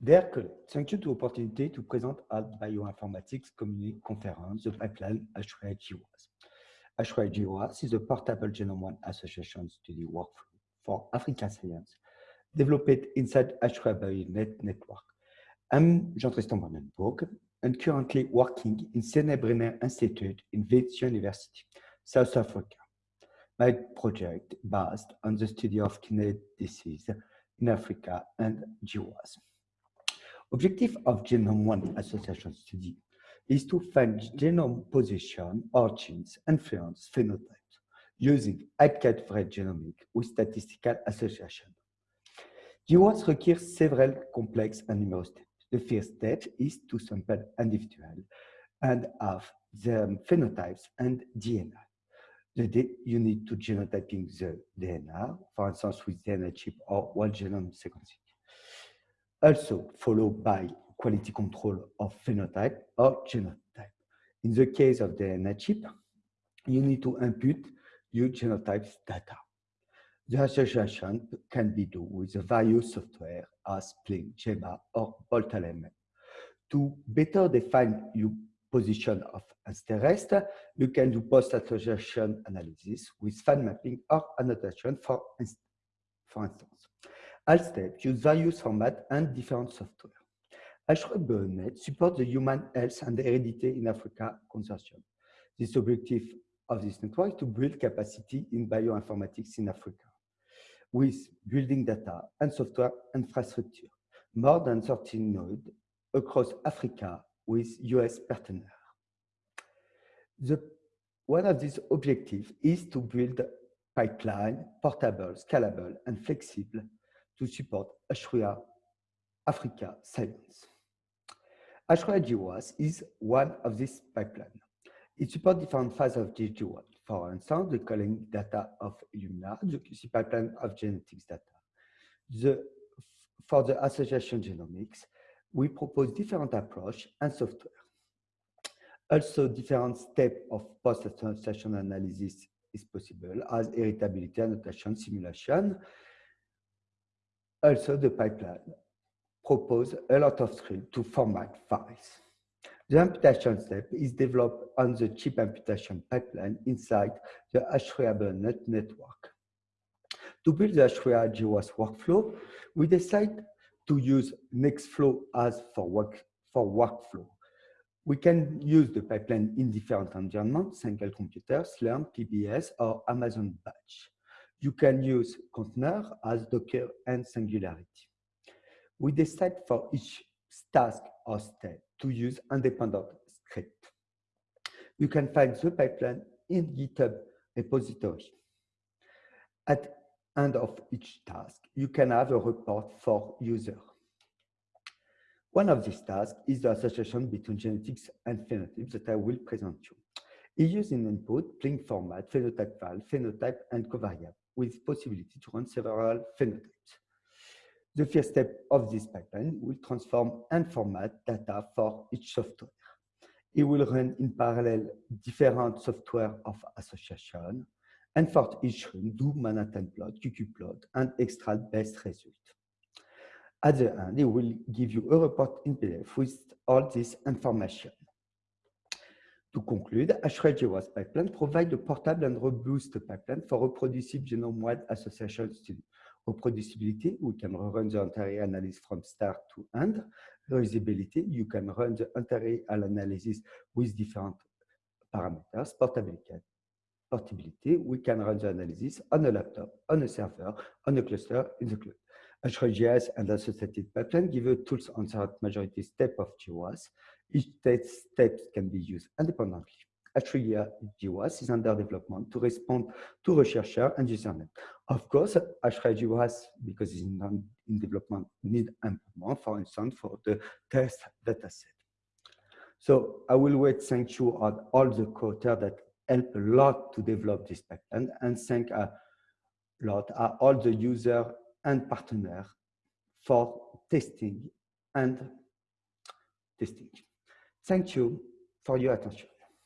You to opportunity to present at Bioinformatics Community Conference the pipeline HRI-GWAS. HRI-GWAS is a portable Genome One Association study workflow for African science developed inside HRI BioNet network. I'm Jean-Tristan Brandenburg and currently working in Brenner Institute in Wits University, South Africa. My project based on the study of kidney disease in Africa and GWAS. Objective of Genome-Wide Association study is to find genome position, origins, influence phenotypes using hypercalibrated genomics with statistical association. GWAS requires several complex and numerous steps. The first step is to sample individual and have the phenotypes and DNA. The you need to genotyping the DNA, for instance, with DNA chip or whole genome sequencing. Also followed by quality control of phenotype or genotype. In the case of the DNA chip, you need to input your genotype data. The association can be done with the various software as Plink, GEMMA, or BOLT-LMM. To better define your position of interest, you can do post-association analysis with fine mapping or annotation for, for instance. All steps use various formats and different software. H3ABioNet supports the Human Health and Heredity in Africa consortium. This objective of this network is to build capacity in bioinformatics in Africa with building data and software infrastructure, more than 13 nodes across Africa with US partners. The, one of these objectives is to build pipeline, portable, scalable, and flexible to support Ashria Africa science. H3A GWAS is one of these pipelines. It supports different phases of GWAS. For instance, the calling data of Illumina, the QC pipeline of genetics data. The, for the association genomics, we propose different approach and software. Also, different steps of post-association analysis is possible as heritability, annotation, simulation. Also, the pipeline propose a lot of script to format files. The imputation step is developed on the chip imputation pipeline inside the H3A network. To build the H3A GWAS workflow, we decide to use Nextflow as for work for workflow. We can use the pipeline in different environments, single computer, Slurm, PBS, or Amazon Batch. You can use container as Docker and Singularity. We decide for each task or step to use independent script. You can find the pipeline in GitHub repository. At end of each task, you can have a report for user. One of these tasks is the association between genetics and phenotypes that I will present you. It uses in input, Plink format, phenotype file, phenotype, and covariable with possibility to run several phenotypes. The first step of this pipeline will transform and format data for each software. It will run in parallel different software of association, and for each run, do Manhattan plot, QQ plot, and extract best result. At the end, it will give you a report in PDF with all this information. To conclude, HRI-GWAS pipeline provides a portable and robust pipeline for reproducible genome-wide association study. Reproducibility, we can run the entire analysis from start to end. Reusability, you can run the entire analysis with different parameters. Portability, we can run the analysis on a laptop, on a server, on a cluster, in the cloud. HRIGS and associated pipeline give you tools on the majority step of GWAS. Each step can be used independently. H3AGWAS uh, is under development to respond to researcher and username. Of course, H3AGWAS, because it's in, in development, need improvement, for instance, for the test dataset. So I will wait thank you on all the co that help a lot to develop this pipeline and thank a lot are all the user and partner for testing and testing. Thank you for your attention.